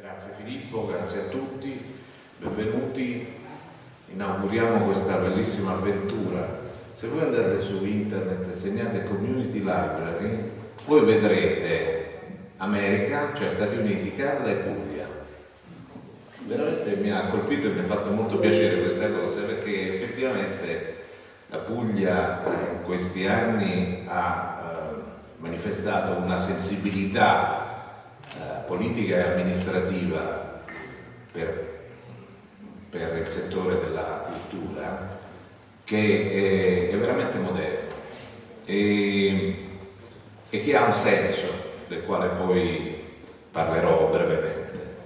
Grazie Filippo, grazie a tutti, benvenuti, inauguriamo questa bellissima avventura. Se voi andate su internet e segnate Community Library, voi vedrete America, cioè Stati Uniti, Canada e Puglia. Veramente mi ha colpito e mi ha fatto molto piacere questa cosa perché effettivamente la Puglia eh, in questi anni ha eh, manifestato una sensibilità politica e amministrativa per, per, il settore della cultura che è, è veramente moderno e, e, che ha un senso del quale poi parlerò brevemente.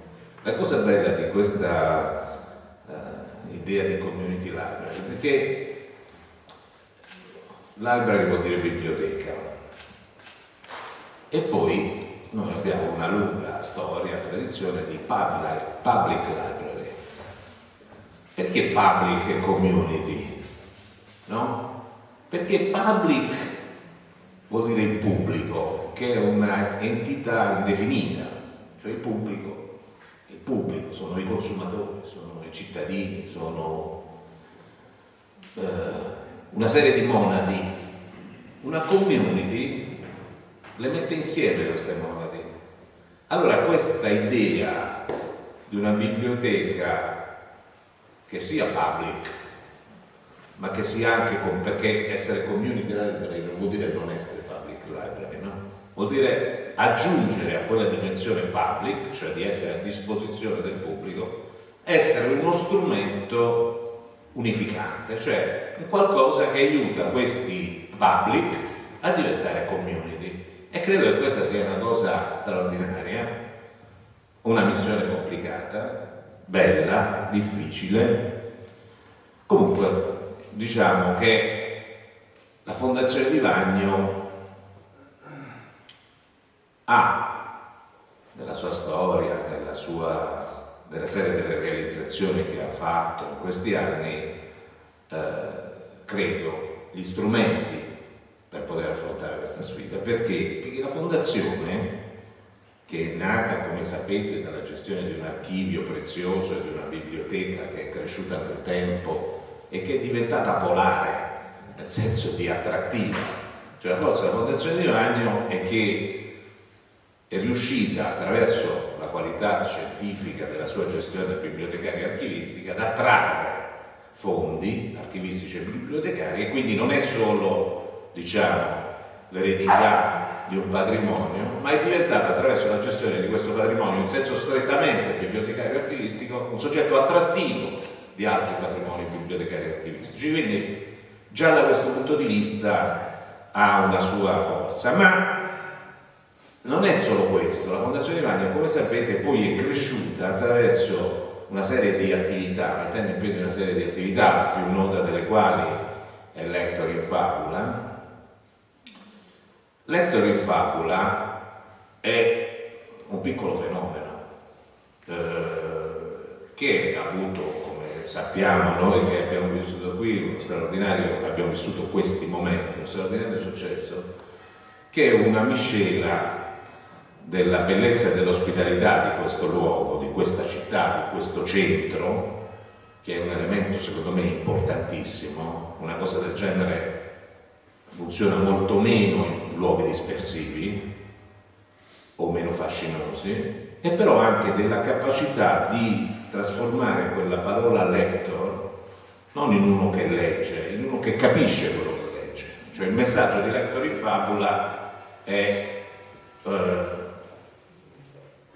La cosa bella di questa uh, idea di community library è che library vuol dire biblioteca e poi noi abbiamo una lunga storia, tradizione di public, library. Perché public e community? No? Perché public vuol dire il pubblico, che è un'entità indefinita, cioè il pubblico, il pubblico sono i consumatori, sono i cittadini, sono eh, una serie di monadi. Una community le mette insieme queste monadi allora questa idea di una biblioteca che sia public, ma che sia anche, con, perché essere community library non vuol dire non essere public library, no? Vuol dire aggiungere a quella dimensione public, cioè di essere a disposizione del pubblico, essere uno strumento unificante, cioè qualcosa che aiuta questi public a diventare community. E credo che questa sia una cosa straordinaria, una missione complicata, bella, difficile. Comunque, diciamo che la Fondazione di Vagno ha nella sua storia, nella sua, nella serie delle realizzazioni che ha fatto in questi anni, eh, credo, gli strumenti questa sfida. Perché? Perché la fondazione, che è nata, come sapete, dalla gestione di un archivio prezioso e di una biblioteca che è cresciuta nel tempo e che è diventata polare, nel senso di attrattiva, cioè la forza della Fondazione di Magno è che è riuscita attraverso la qualità scientifica della sua gestione bibliotecaria e archivistica ad attrarre fondi archivistici e bibliotecari e quindi non è solo diciamo, l'eredità di un patrimonio, ma è diventata attraverso la gestione di questo patrimonio in senso strettamente bibliotecario archivistico un soggetto attrattivo di altri patrimoni bibliotecari archivistici. Quindi già da questo punto di vista ha una sua forza, ma non è solo questo, la Fondazione Ivania come sapete poi è cresciuta attraverso una serie di attività, mettendo in piedi una serie di attività, la più nota delle quali è Lector in Fabula, Letto in fabula è un piccolo fenomeno eh, che ha avuto, come sappiamo noi che abbiamo vissuto qui, uno straordinario, abbiamo vissuto questi momenti, uno straordinario successo, che è una miscela della bellezza e dell'ospitalità di questo luogo, di questa città, di questo centro, che è un elemento secondo me importantissimo, una cosa del genere funziona molto meno in luoghi dispersivi o meno fascinosi e però anche della capacità di trasformare quella parola lector non in uno che legge, in uno che capisce quello che legge. Cioè il messaggio di Lector in Fabula è eh,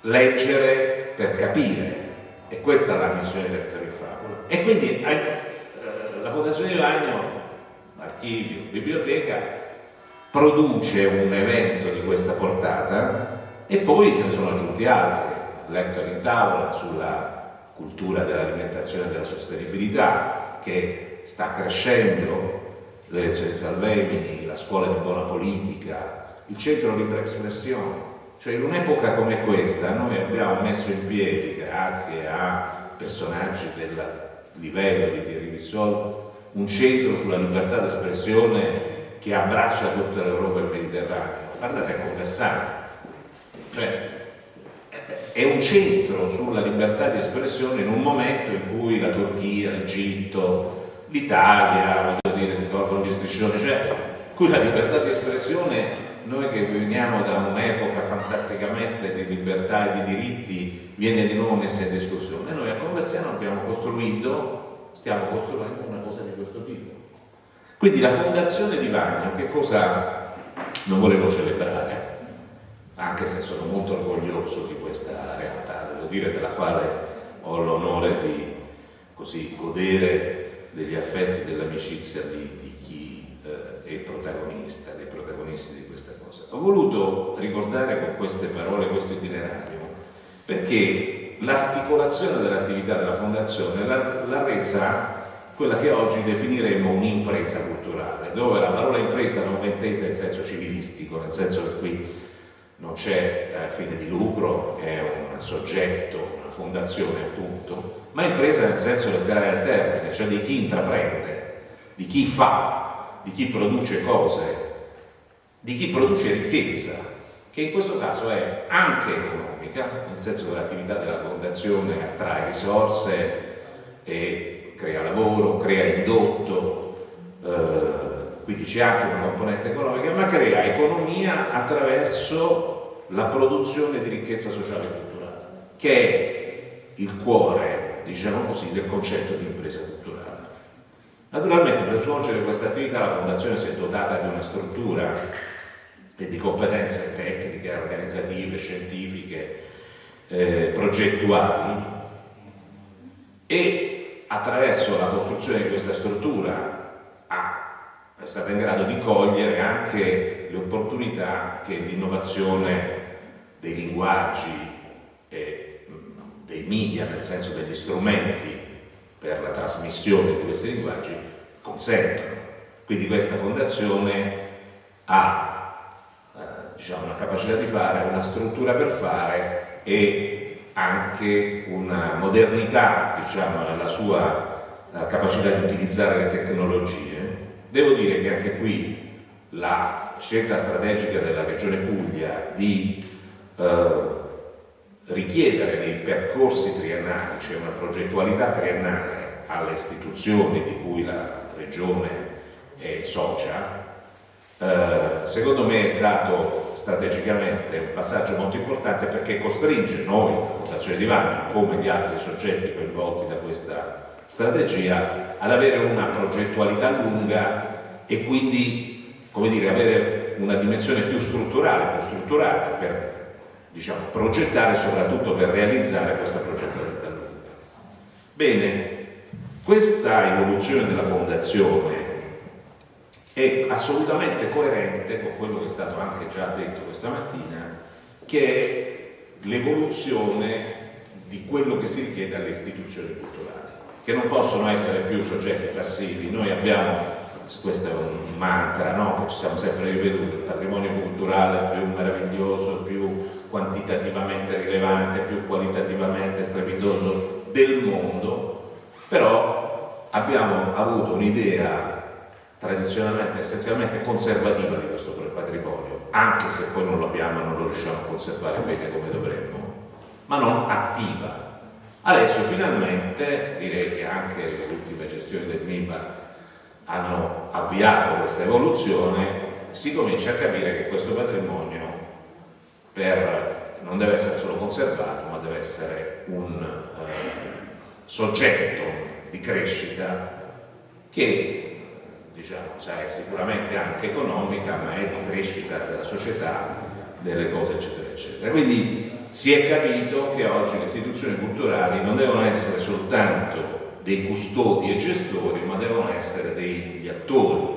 leggere per capire e questa è la missione di Lector in Fabula. E quindi eh, la Fondazione di Vagno archivio, biblioteca, produce un evento di questa portata e poi se ne sono aggiunti altri, Lector in tavola sulla cultura dell'alimentazione e della sostenibilità che sta crescendo, le lezioni di Salvemini, la scuola di buona politica, il centro libera espressione, cioè in un'epoca come questa noi abbiamo messo in piedi, grazie a personaggi del livello di Thierry Bissol, un centro sulla libertà d'espressione che abbraccia tutta l'Europa e il Mediterraneo. Guardate a conversare. Cioè, è, un centro sulla libertà di espressione in un momento in cui la Turchia, l'Egitto, l'Italia, voglio dire, tolgono gli striscioni, cioè, qui la libertà di espressione noi che veniamo da un'epoca fantasticamente di libertà e di diritti viene di nuovo messa in discussione. Noi a Conversiano abbiamo costruito, stiamo costruendo una cosa di questo tipo. Quindi la fondazione di Vagno, che cosa non volevo celebrare, anche se sono molto orgoglioso di questa realtà, devo dire della quale ho l'onore di così, godere degli affetti, dell'amicizia di, di chi eh, è protagonista, dei protagonisti di questa cosa. Ho voluto ricordare con queste parole questo itinerario perché l'articolazione dell'attività della Fondazione l'ha resa quella che oggi definiremo un'impresa culturale, dove la parola impresa non va intesa in senso civilistico, nel senso che qui non c'è eh, fine di lucro, è un soggetto, una fondazione appunto, ma impresa nel senso letterale del termine, cioè di chi intraprende, di chi fa, di chi produce cose, di chi produce ricchezza, che in questo caso è anche economica, nel senso che l'attività della fondazione attrae risorse e crea lavoro, crea indotto, eh, quindi c'è anche una componente economica, ma crea economia attraverso la produzione di ricchezza sociale e culturale, che è il cuore, diciamo così, del concetto di impresa culturale. Naturalmente per svolgere questa attività la Fondazione si è dotata di una struttura e di competenze tecniche, organizzative, scientifiche, eh, progettuali e attraverso la costruzione di questa struttura è stata in grado di cogliere anche le opportunità che l'innovazione dei linguaggi e dei media, nel senso degli strumenti per la trasmissione di questi linguaggi, consentono. Quindi questa fondazione ha eh, diciamo, una capacità di fare, una struttura per fare e anche una modernità diciamo, nella sua eh, capacità di utilizzare le tecnologie. Devo dire che anche qui la scelta strategica della Regione Puglia di eh, richiedere dei percorsi triennali, cioè una progettualità triennale alle istituzioni di cui la Regione è socia, eh, secondo me è stato strategicamente un passaggio molto importante perché costringe noi, la Fondazione di Vagno, come gli altri soggetti coinvolti da questa strategia ad avere una progettualità lunga e quindi dire, avere una dimensione più strutturale, più strutturata per diciamo, progettare e soprattutto per realizzare questa progettualità lunga. Bene, questa evoluzione della fondazione è assolutamente coerente con quello che è stato anche già detto questa mattina, che è l'evoluzione di quello che si richiede alle istituzioni culturali che non possono essere più soggetti passivi. Noi abbiamo, questo è un mantra no? che ci siamo sempre ripetuti, il patrimonio culturale più meraviglioso, più quantitativamente rilevante, più qualitativamente strepitoso del mondo, però abbiamo avuto un'idea tradizionalmente, essenzialmente conservativa di questo patrimonio, anche se poi non lo abbiamo e non lo riusciamo a conservare bene come dovremmo, ma non attiva, Adesso finalmente direi che anche le ultime gestioni del MIPA hanno avviato questa evoluzione, si comincia a capire che questo patrimonio per, non deve essere solo conservato, ma deve essere un eh, soggetto di crescita che diciamo, è sicuramente anche economica, ma è di crescita della società, delle cose eccetera eccetera. Quindi si è capito che oggi le istituzioni culturali non devono essere soltanto dei custodi e gestori, ma devono essere degli attori,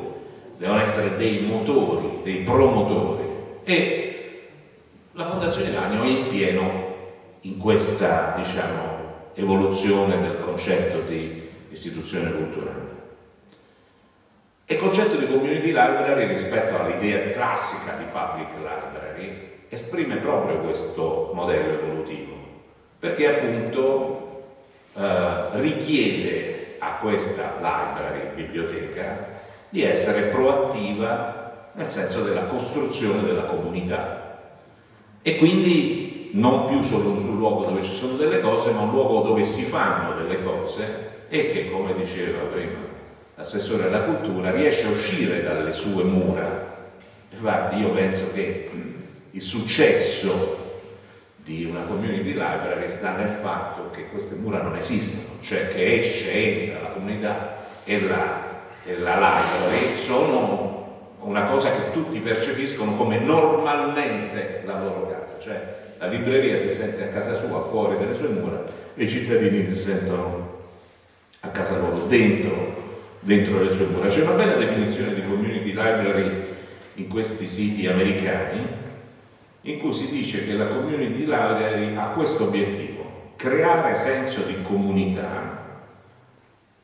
devono essere dei motori, dei promotori. E la Fondazione Lanio è in pieno in questa diciamo, evoluzione del concetto di istituzione culturale. Il concetto di community library rispetto all'idea classica di public library esprime proprio questo modello evolutivo, perché appunto eh, richiede a questa library, biblioteca, di essere proattiva nel senso della costruzione della comunità. E quindi non più solo un luogo dove ci sono delle cose, ma un luogo dove si fanno delle cose e che, come diceva prima l'assessore alla cultura, riesce a uscire dalle sue mura. Infatti io penso che il successo di una community library sta nel fatto che queste mura non esistono, cioè che esce, entra la comunità e la, e la library sono una cosa che tutti percepiscono come normalmente la loro casa, cioè la libreria si sente a casa sua, fuori dalle sue mura, e i cittadini si sentono a casa loro, dentro, dentro le sue mura. C'è una bella definizione di community library in questi siti americani, in cui si dice che la community library ha questo obiettivo, creare senso di comunità,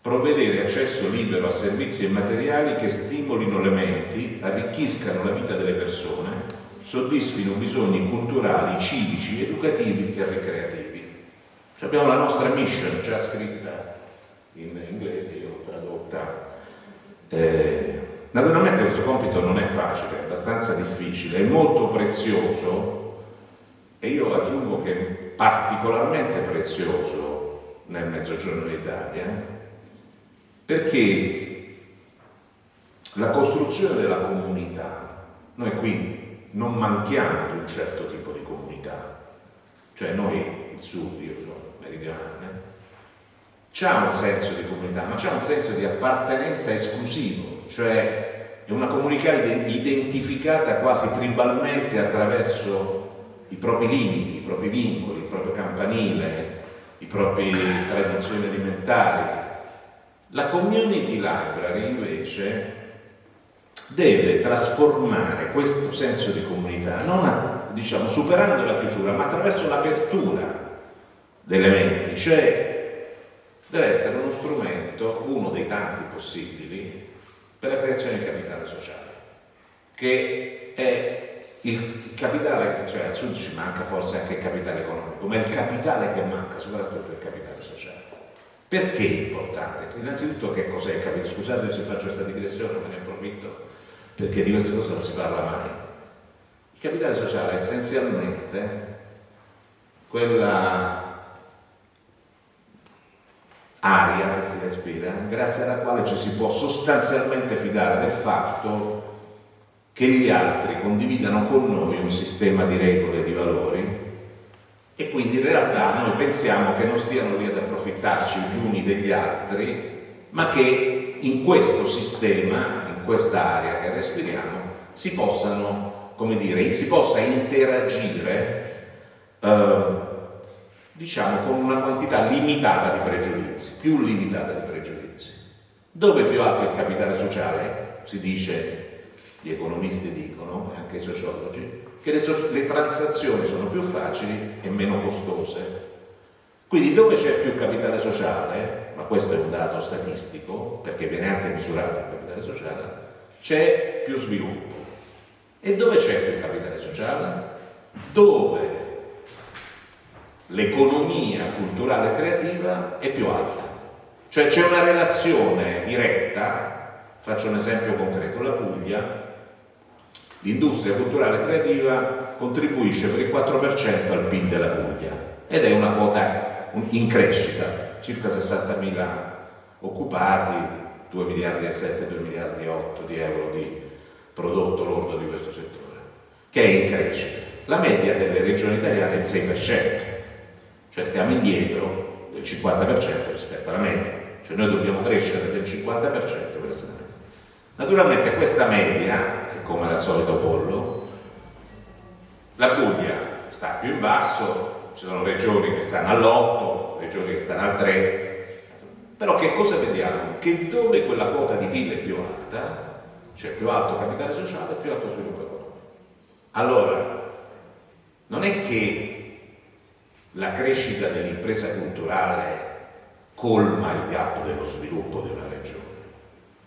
provvedere accesso libero a servizi e materiali che stimolino le menti, arricchiscano la vita delle persone, soddisfino bisogni culturali, civici, educativi e ricreativi. Cioè abbiamo la nostra mission già scritta in tradotta. Eh, naturalmente questo compito non è facile, è abbastanza difficile, è molto prezioso e io aggiungo che è particolarmente prezioso nel Mezzogiorno d'Italia perché la costruzione della comunità, noi qui non manchiamo di un certo tipo di comunità, cioè noi, il sud, io sono meridionale, c'ha un senso di comunità, ma c'è un senso di appartenenza esclusivo, cioè è una comunità identificata quasi tribalmente attraverso i propri limiti, i propri vincoli, il proprio campanile, i propri tradizioni alimentari, la community library invece deve trasformare questo senso di comunità, non a, diciamo, superando la chiusura, ma attraverso l'apertura delle menti, cioè deve essere uno strumento, uno dei tanti possibili, per la creazione di capitale sociale, che è il capitale, cioè al sud ci manca forse anche il capitale economico, ma il capitale che manca soprattutto è il capitale sociale. Perché è importante? Innanzitutto che cos'è il capitale? Scusate se faccio questa digressione, me ne approfitto, perché di queste cose non si parla mai. Il capitale sociale è essenzialmente quella aria che si respira, grazie alla quale ci si può sostanzialmente fidare del fatto che gli altri condividano con noi un sistema di regole e di valori e quindi in realtà noi pensiamo che non stiano lì ad approfittarci gli uni degli altri, ma che in questo sistema, in questa area che respiriamo, si possano, come dire, si possa interagire eh, diciamo con una quantità limitata di pregiudizi, più limitata di pregiudizi. Dove più alto il capitale sociale, si dice, gli economisti dicono, anche i sociologi, che le, so le transazioni sono più facili e meno costose. Quindi dove c'è più capitale sociale, ma questo è un dato statistico, perché viene anche misurato il capitale sociale, c'è più sviluppo. E dove c'è più capitale sociale? Dove l'economia culturale creativa è più alta. Cioè c'è una relazione diretta, faccio un esempio concreto, la Puglia l'industria culturale creativa contribuisce per il 4% al PIL della Puglia ed è una quota in crescita, circa 60.000 occupati, 2 miliardi e 7, 2 miliardi e 8 di euro di prodotto lordo di questo settore, che è in crescita. La media delle regioni italiane è il 6%, cioè stiamo indietro del 50% rispetto alla media, cioè noi dobbiamo crescere del 50% per essere media. Naturalmente questa media come al solito pollo. La Puglia sta più in basso, ci sono regioni che stanno all'8, regioni che stanno al 3, però che cosa vediamo? Che dove quella quota di PIL è più alta, cioè più alto capitale sociale, più alto sviluppo economico. Allora, non è che la crescita dell'impresa culturale colma il gap dello sviluppo di una regione,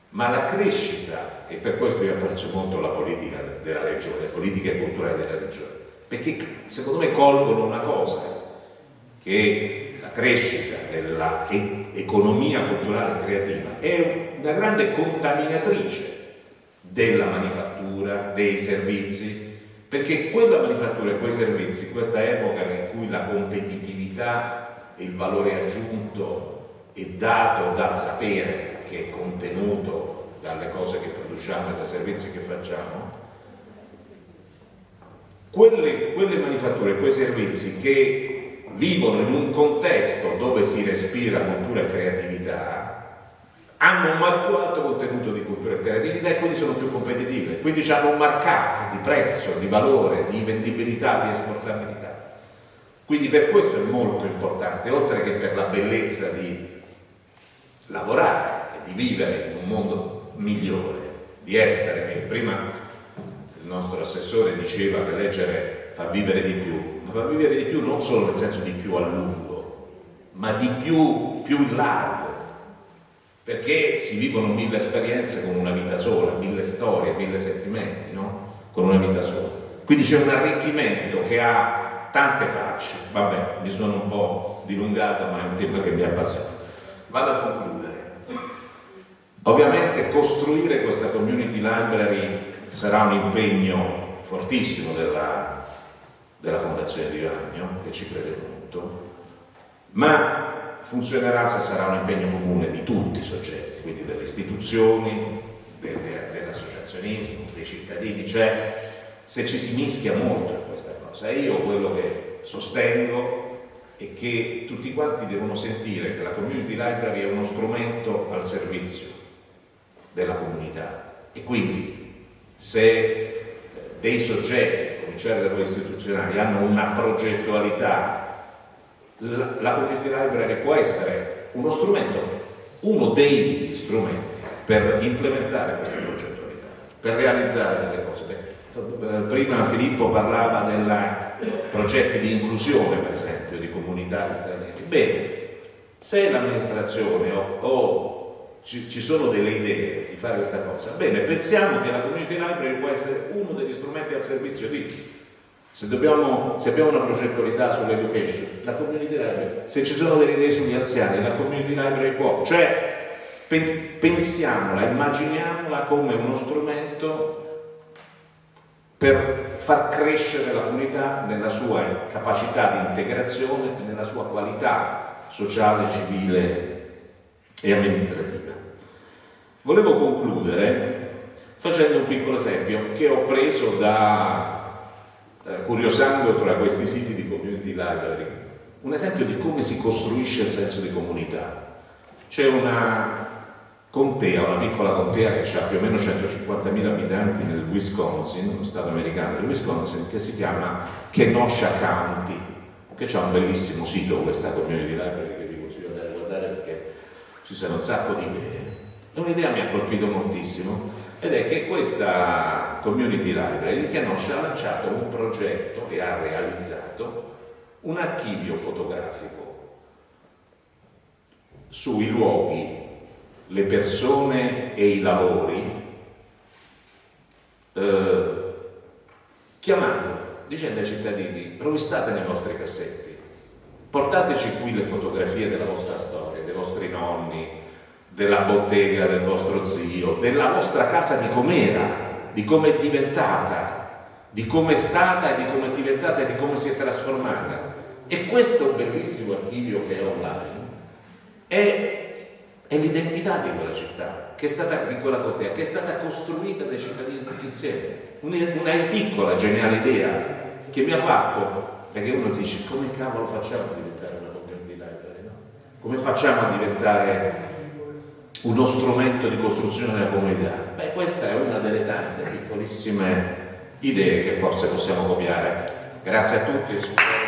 ma la crescita, e per questo io apprezzo molto la politica della regione, le politiche culturali della regione, perché secondo me colgono una cosa, che la crescita dell'economia culturale creativa è una grande contaminatrice della manifattura, dei servizi, perché quella manifattura e quei servizi, in questa epoca in cui la competitività e il valore aggiunto è dato dal sapere che è contenuto dalle cose che produciamo e dai servizi che facciamo, quelle, quelle manifatture, quei servizi che vivono in un contesto dove si respira cultura e creatività, hanno un più alto contenuto di cultura e creatività e quindi sono più competitive, quindi hanno un markup di prezzo, di valore, di vendibilità, di esportabilità. Quindi per questo è molto importante, oltre che per la bellezza di lavorare e di vivere in un mondo migliore, di essere, prima il nostro assessore diceva che leggere fa vivere di più, ma fa vivere di più non solo nel senso di più a lungo, ma di più, più in largo perché si vivono mille esperienze con una vita sola, mille storie, mille sentimenti, no? Con una vita sola. Quindi c'è un arricchimento che ha tante facce. Vabbè, mi sono un po' dilungato, ma è un tema che mi appassiona. Vado a concludere. Ovviamente costruire questa community library sarà un impegno fortissimo della, della Fondazione di Vagno, che ci crede molto, ma funzionerà se sarà un impegno comune di tutti i soggetti, quindi delle istituzioni, dell'associazionismo, dei cittadini, cioè se ci si mischia molto in questa cosa. Io quello che sostengo è che tutti quanti devono sentire che la community library è uno strumento al servizio della comunità e quindi se dei soggetti, cominciare da quelli istituzionali, hanno una progettualità la, la community library può essere uno strumento, uno degli strumenti per implementare questa progettualità, per realizzare delle cose. Eh, prima Filippo parlava dei progetti di inclusione, per esempio, di comunità di stranieri. Bene, se l'amministrazione o, o ci, ci, sono delle idee di fare questa cosa, bene, pensiamo che la community library può essere uno degli strumenti al servizio di se, dobbiamo, se, abbiamo una progettualità sull'education, la community library, se ci sono delle idee sugli anziani, la community library può, cioè pensiamola, immaginiamola come uno strumento per far crescere la comunità nella sua capacità di integrazione e nella sua qualità sociale, civile e amministrativa. Volevo concludere facendo un piccolo esempio che ho preso da eh, curiosando tra questi siti di community library, un esempio di come si costruisce il senso di comunità. C'è una contea, una piccola contea che ha più o meno 150.000 abitanti nel Wisconsin, lo stato americano del Wisconsin, che si chiama Kenosha County, che ha un bellissimo sito, questa community library che vi consiglio di andare a guardare perché ci sono un sacco di idee. E un'idea mi ha colpito moltissimo ed è che questa community library Kenosha ha lanciato un progetto e ha realizzato un archivio fotografico sui luoghi, le persone e i lavori eh, chiamando, dicendo ai cittadini rovistate nei vostri cassetti portateci qui le fotografie della vostra storia, dei vostri nonni, della bottega del vostro zio, della vostra casa di com'era, di come è diventata, di come è stata e di come è diventata e di come si è trasformata. E questo bellissimo archivio che è online è, è l'identità di quella città, che è stata, di quella bottega, che è stata costruita dai cittadini tutti insieme. Una, una piccola, geniale idea che mi ha fatto, perché uno dice come cavolo facciamo a diventare una community library, no? Come facciamo a diventare uno strumento di costruzione della comunità? Beh, questa è una delle tante piccolissime idee che forse possiamo copiare. Grazie a tutti.